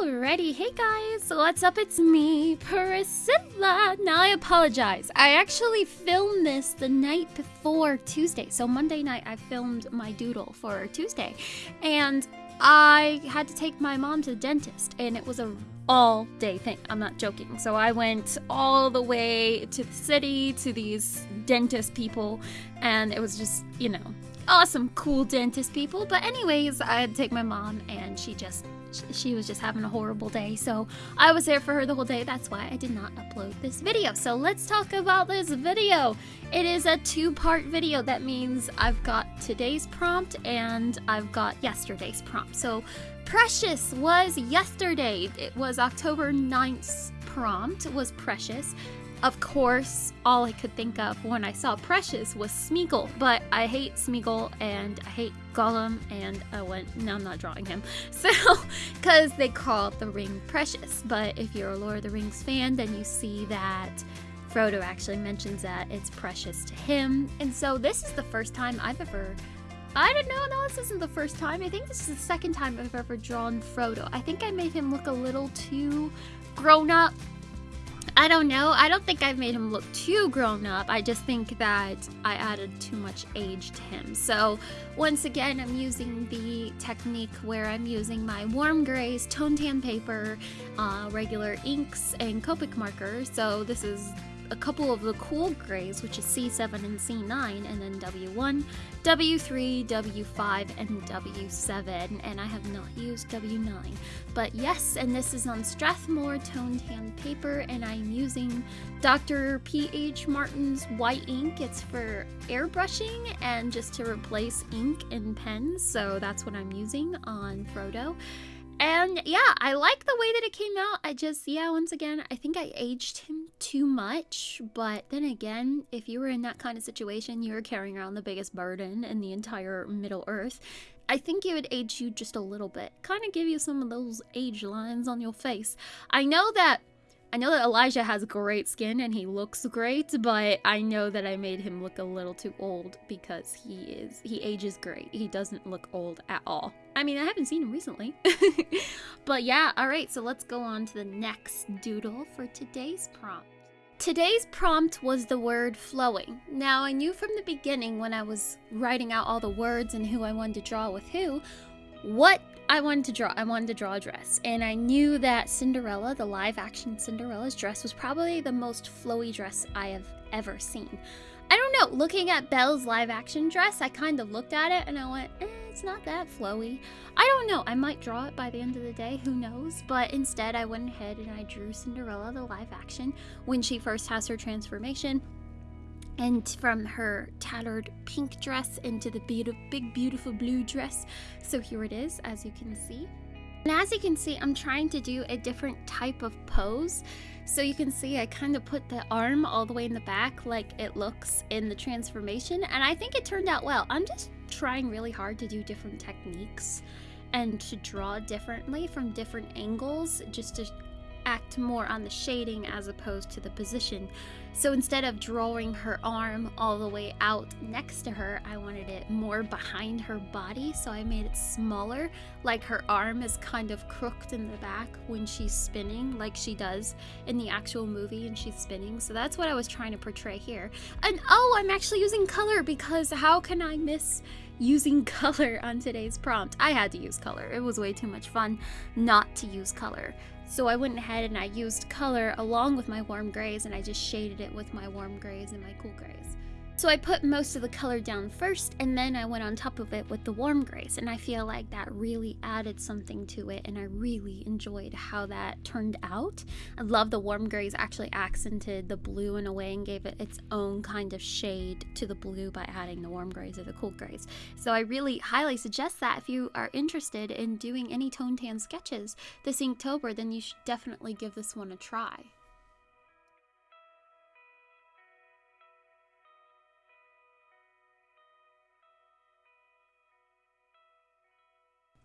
Alrighty, hey guys, what's up? It's me, Priscilla. Now I apologize. I actually filmed this the night before Tuesday. So Monday night I filmed my doodle for Tuesday. And I had to take my mom to the dentist and it was a all day thing. I'm not joking. So I went all the way to the city to these dentist people and it was just, you know, awesome, cool dentist people. But anyways, I had to take my mom and she just she was just having a horrible day. So I was there for her the whole day. That's why I did not upload this video. So let's talk about this video. It is a two-part video. That means I've got today's prompt and I've got yesterday's prompt. So Precious was yesterday. It was October 9th prompt was Precious. Of course, all I could think of when I saw Precious was Smeagol, but I hate Smeagol and I hate Gollum, and I went, no, I'm not drawing him. So, because they call the ring Precious. But if you're a Lord of the Rings fan, then you see that Frodo actually mentions that it's precious to him. And so, this is the first time I've ever. I don't know, no, this isn't the first time. I think this is the second time I've ever drawn Frodo. I think I made him look a little too grown up I don't know. I don't think I've made him look too grown up. I just think that I added too much age to him. So once again, I'm using the technique where I'm using my warm grays, tone tan paper, uh, regular inks, and Copic markers. So this is a couple of the cool grays, which is C7 and C9, and then W1, W3, W5, and W7, and I have not used W9. But yes, and this is on Strathmore toned tan paper, and I'm using Dr. P.H. Martin's white ink. It's for airbrushing and just to replace ink in pens, so that's what I'm using on Frodo. And yeah, I like the way that it came out. I just, yeah, once again, I think I aged him too much. But then again, if you were in that kind of situation, you were carrying around the biggest burden in the entire Middle Earth. I think it would age you just a little bit. Kind of give you some of those age lines on your face. I know that I know that Elijah has great skin and he looks great, but I know that I made him look a little too old because he is he ages great. He doesn't look old at all. I mean, I haven't seen him recently. but yeah, all right, so let's go on to the next doodle for today's prompt. Today's prompt was the word flowing. Now, I knew from the beginning when I was writing out all the words and who I wanted to draw with who, what I wanted to draw. I wanted to draw a dress. And I knew that Cinderella, the live action Cinderella's dress, was probably the most flowy dress I have ever seen. I don't know, looking at Belle's live action dress, I kind of looked at it and I went, eh, it's not that flowy. I don't know, I might draw it by the end of the day, who knows? But instead, I went ahead and I drew Cinderella, the live action, when she first has her transformation and from her tattered pink dress into the be big beautiful blue dress. So here it is, as you can see. And as you can see, I'm trying to do a different type of pose. So you can see I kind of put the arm all the way in the back like it looks in the transformation. And I think it turned out well. I'm just trying really hard to do different techniques and to draw differently from different angles just to act more on the shading as opposed to the position. So instead of drawing her arm all the way out next to her, I wanted it more behind her body. So I made it smaller, like her arm is kind of crooked in the back when she's spinning, like she does in the actual movie and she's spinning. So that's what I was trying to portray here. And oh, I'm actually using color because how can I miss using color on today's prompt? I had to use color. It was way too much fun not to use color. So I went ahead and I used color along with my warm grays and I just shaded it with my warm grays and my cool grays. So I put most of the color down first and then I went on top of it with the warm grays and I feel like that really added something to it and I really enjoyed how that turned out. I love the warm grays actually accented the blue in a way and gave it its own kind of shade to the blue by adding the warm grays or the cool grays. So I really highly suggest that if you are interested in doing any tone tan sketches this Inktober then you should definitely give this one a try.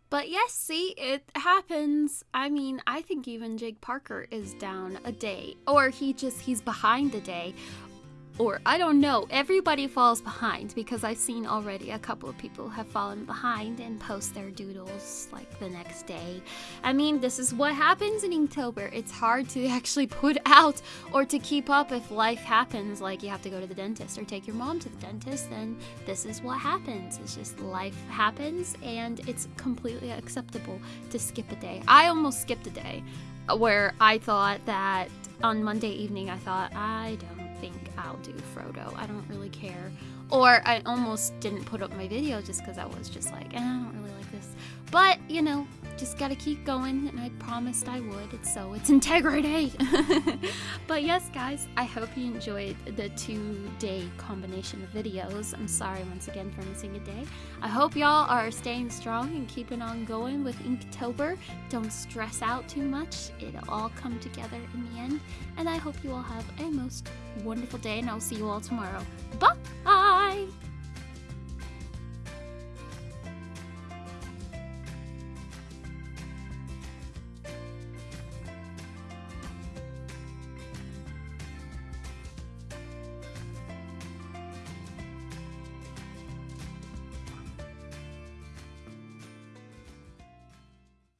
But yes, see, it happens. I mean, I think even Jake Parker is down a day, or he just, he's behind a day. Or I don't know, everybody falls behind because I've seen already a couple of people have fallen behind and post their doodles like the next day. I mean, this is what happens in Inktober. It's hard to actually put out or to keep up if life happens, like you have to go to the dentist or take your mom to the dentist, then this is what happens. It's just life happens and it's completely acceptable to skip a day. I almost skipped a day where I thought that on Monday evening, I thought, I don't think I'll do Frodo. I don't really care. Or I almost didn't put up my video just because I was just like, eh, I don't really like this. But, you know, just gotta keep going, and I promised I would, so it's integrity. but yes, guys, I hope you enjoyed the two day combination of videos. I'm sorry once again for missing a day. I hope y'all are staying strong and keeping on going with Inktober. Don't stress out too much, it'll all come together in the end. And I hope you all have a most wonderful day, and I'll see you all tomorrow. Bye!